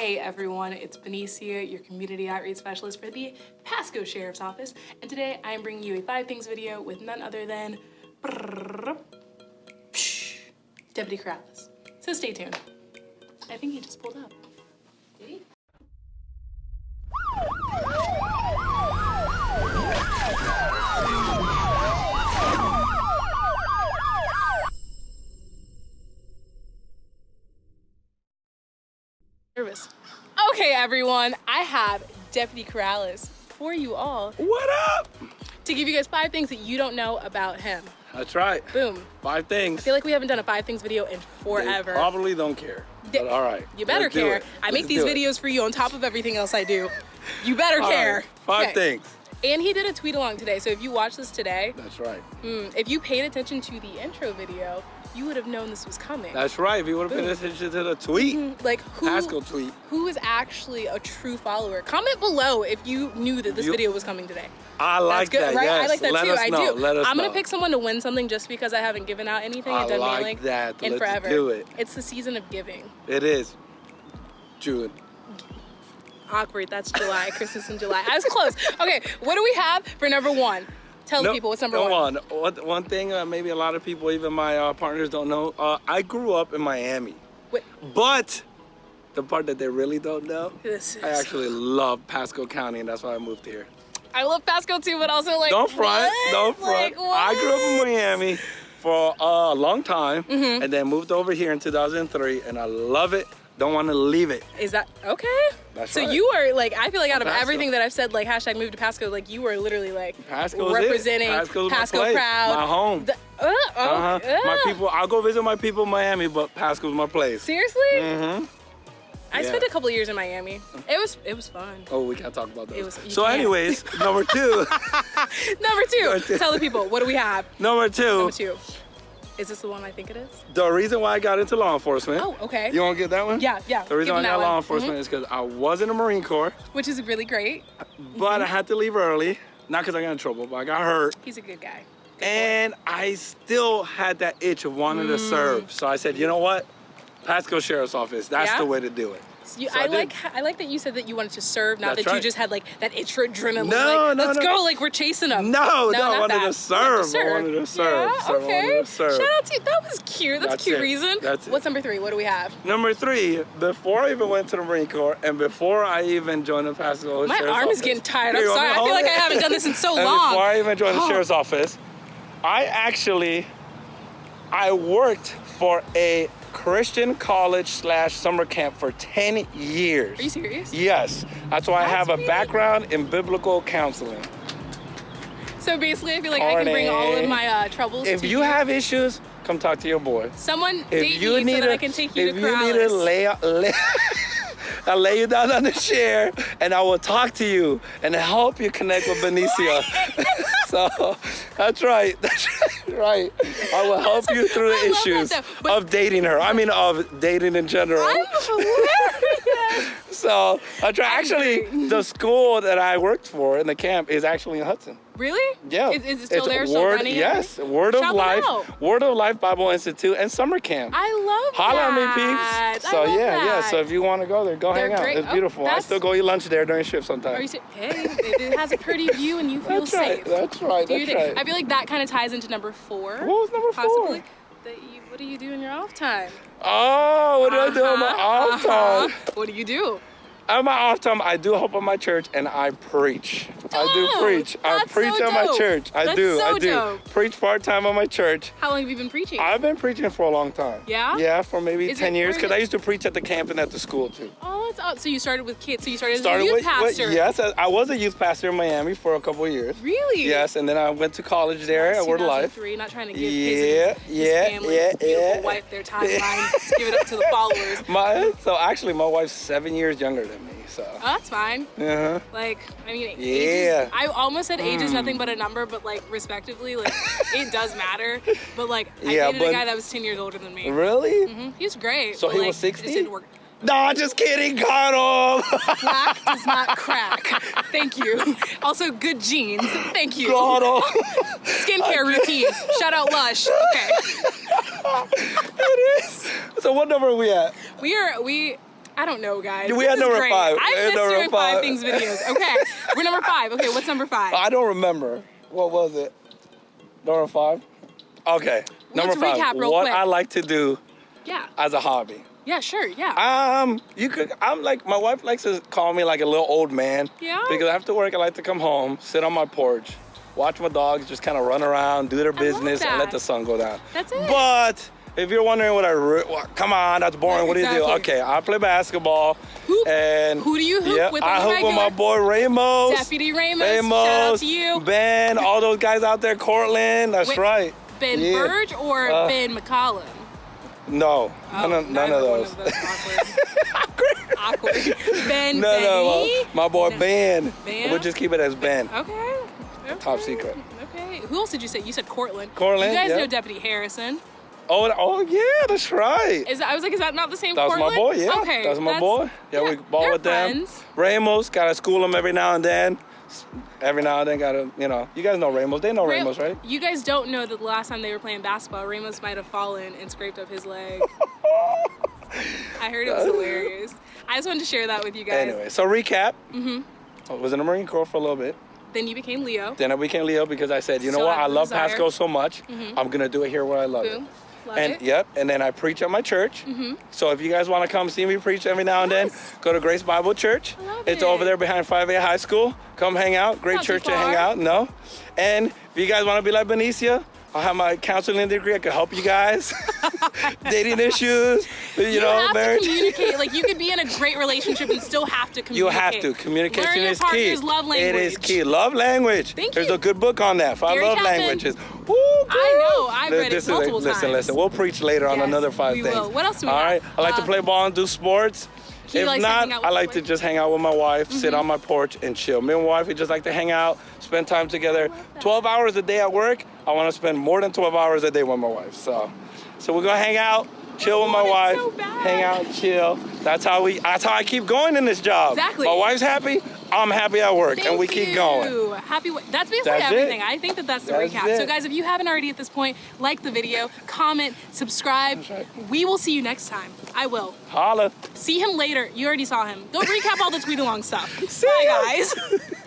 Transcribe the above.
Hey everyone, it's Benicia, your community outreach specialist for the Pasco Sheriff's Office, and today I am bringing you a five things video with none other than Deputy Corrales. So stay tuned. I think he just pulled up. Did he? Nervous. Okay, everyone, I have Deputy Corrales for you all What up? to give you guys five things that you don't know about him. That's right. Boom. Five things. I feel like we haven't done a five things video in They forever. probably don't care. All right. You better care. I make these do it. videos for you on top of everything else I do. You better All care. right, Five Okay. things. And he did a tweet along today. So if you watch this today, That's right. mm, if you paid attention to the intro video, you would have known this was coming. That's right. If you would have paid attention to the tweet, Mm, like who Pascal tweet. who is actually a true follower? Comment below if you knew that this You- video was coming today. I like That's good, that. right? Yes. I like that Let too. I know. do. Let us I'm gonna know. pick someone to win something just because I haven't given out anything I and done like mailing that. in Let's forever. do it. It's the season of giving. It is. June. Awkward. That's July. Christmas in July. I was close. Okay, what do we have for number one? Tell No- people what's number no one. One, one thing uh, maybe a lot of people, even my uh, partners, don't know. Uh, I grew up in Miami, Wait, but the part that they really don't know, is. I actually love Pasco County, and that's why I moved here. I love Pasco too, but also like. Don't front. what? Don't front. Like, I grew up in? Miami for a long time Mm-hmm. and then moved over here in 2003 and I love it. Don't want to leave it. Is that okay? That's so right. you are like I feel like out of Pasco. everything that I've said like hashtag move to Pasco like you are literally like Pasco's it. representing Pasco's my Pasco place, proud my home. The- uh, oh, Uh-huh. My uh. people, I'll go visit my people in Miami, but Pasco's my place. Seriously? Mm-hmm. I Yeah. spent a couple years in Miami. It was it was fun. Oh, we can't talk about those. It was- so, can't. anyways, number two, Number two, Number two. tell the people what do we have? number two, Number two. Is this the one I think it is? the reason why I got into law enforcement. Oh, okay. You want to get that one? Yeah, yeah. The reason why I got law one. enforcement Mhm. is because I was in the Marine Corps, Which is really great. but I had to leave early. Not because I got in trouble, but I got hurt. He's a good guy. Good boy. and I still had that itch of wanting to serve. So I said, you know what? Pasco Sheriff's Office. That's Yeah? the way to do it. You, So I, I like I like that you said that you wanted to serve, not That's that you just had like that itch for adrenaline. No, like, no, let's no. go, like we're chasing them. No, no, I not wanted that. to serve. I wanted to serve. Yeah, So I okay. wanted to serve. Shout out to you. That was cute. That's, That's a cute it. reason. That's it. What's number three? What do we have? Number three, before I even went to the Marine Corps and before I even joined the Pasco My arm is getting tired. I'm sorry. I feel like I haven't done this in so long. Before I even joined the Oh. Sheriff's Office, I actually, I worked for a Christian college slash summer camp for 10 years. Are you serious? Yes, that's why I have a background in biblical counseling. So basically, I feel like I can bring all of my uh, troubles If to you have issues, come talk to your boy. someone If date you need so a, I can take you if to you need to lay, lay I'll lay you down on the chair and I will talk to you and help you connect with Benicia. so that's right. That's right. I will help you through the that issues of dating her. I mean, of dating in general. So. Actually, the school that I worked for in the camp is actually in Hudson. really? Yeah. Is, is it still It's there? Still Word, running? Yes. Word Shout of Life. out. Word of Life Bible Institute and summer camp. I love Holla at me, that. peeps. I So yeah, yeah. So if you want to go there, go They're hang out. great. It's Oh, beautiful. I still go eat lunch there during shift Are you sometimes. hey, it, has a pretty view and you feel That's safe. right. That's right. Do That's right. I feel like that kind of ties into number four. What was number four? Possibly. That you, what do you do in your off time? Oh, what do I do on my Uh-huh, off uh-huh. time? What do you do? On my off time, I do help on my church and I preach. I do preach. I That's preach so at my dope. church. I That's do. so I do. dope. Preach part time at my church. How long have you been preaching? I've been preaching for a long time. Yeah? Yeah, for maybe Is 10 years because I used to preach at the camp and at the school too. oh, that's awesome. So you started with kids. So you started, Started as a youth pastor. yes, I I was a youth pastor in Miami for a couple of years. Really? Yes, and then I went to college there at Word of Life. 2003, Not trying to give Yeah, his, his yeah, family, yeah, his beautiful yeah. wife their timeline. Just give it up to the followers. My so actually my wife's seven years younger than me. So Oh, that's fine. uh-huh. Like, I mean, Yeah. I almost said age is Mm. nothing but a number, but like, respectively, like, it does matter. But like, I Yeah, dated a guy that was 10 years older than me. really? hmm He was great. So but, he like, was 60? didn't work. Nah, just kidding, Connell. Black does not crack. Thank you. Also, good genes. Thank you. Connell. Skincare routine. Shout out Lush. Okay. it is. So what number are we at? We are we I don't know, guys. We This had number great. five. I We had miss number doing five. five. things videos. Okay, we're number five. Okay, what's number five? I don't remember. What was it? Number five? Okay. Number Let's five. recap real what quick. I like to do yeah, as a hobby. yeah, sure, yeah. Um, you could. I'm like my wife likes to call me like a little old man. Yeah? Because after work, I like to come home, sit on my porch, watch my dogs just kind of run around, do their business, and let the sun go down. That's it. But if you're wondering what I, re- well, come on, that's boring. What do you do? Okay, I play basketball. Hoop. And Who do you hoop Yep, with I hoop with my boy Ramos. Deputy Ramos, Ramos, shout out to you. Ben, all those guys out there, Cortland. That's Wait, right. Ben Yeah. Burge or Uh, Ben McCollum? No, Oh, none, of, none of one those. awkward. awkward. Ben no, no, Benny? my, my boy No. Ben. Ben? We'll just keep it as Ben. Okay. okay. Top secret. Okay. Who else did you say? You said Cortland. Cortland, You guys yeah. know Deputy Harrison. Oh, oh yeah, that's right. Is that, I was like, is that not the same That was Cortland? my boy, yeah. Okay. That's my that's- boy. Yeah, we ball with them. friends. Ramos, gotta school them every now and then. Every now and then, gotta, you know, you guys know Ramos. They know Ra- Ramos, right? You guys don't know that the last time they were playing basketball, Ramos might have fallen and scraped up his leg. I heard it was hilarious. I just wanted to share that with you guys. Anyway, so recap. Mm-hmm. I was in the Marine Corps for a little bit. Then you became LEO. Then I became LEO because I said, you know Still what? I love desire. Pasco so much. I'm gonna do it here where I love Boom. it. Love and it. yep, and then I preach at my church. So if you guys want to come see me preach every now and Mm-hmm. Yes. then, go to Grace Bible Church. It's it. over there behind Fivay High School. Come hang out. Great Not church to hang out. No. And if you guys want to be like Benicia, I have my counseling degree. I can help you guys. Dating issues, you, You know, have marriage. to communicate. Like you could be in a great relationship and still have to communicate. You have to. Communication Learn your is key. love language. It is key. Love language. Thank There's you. a good book on that. Five Gary love Chapman. languages. Woo, I know. I've This- read it this is a- multiple listen, times. listen. We'll preach later on another five we things. will. What else do we All have? right. I like to Uh, play ball and do sports. He if likes not, hang out with I like to just hang out with my wife, sit Mm-hmm. on my porch and chill. Me and wife, we just like to hang out, spend time together. 12 hours a day at work. I want to spend more than 12 hours a day with my wife. So, so we're gonna hang out, chill with my oh, wife, so hang out, chill. That's how we. That's how I keep going in this job. Exactly. My wife's happy. I'm happy at work, and we Thank keep going. you. Happy. That's basically That's it. everything. I think that that's the That's recap. So, guys, if you haven't already at this point, like the video, comment, subscribe. Right. We will see you next time. I will. Holla. See him later. You already saw him. Go recap all the tweet along stuff. See Bye, ya. guys.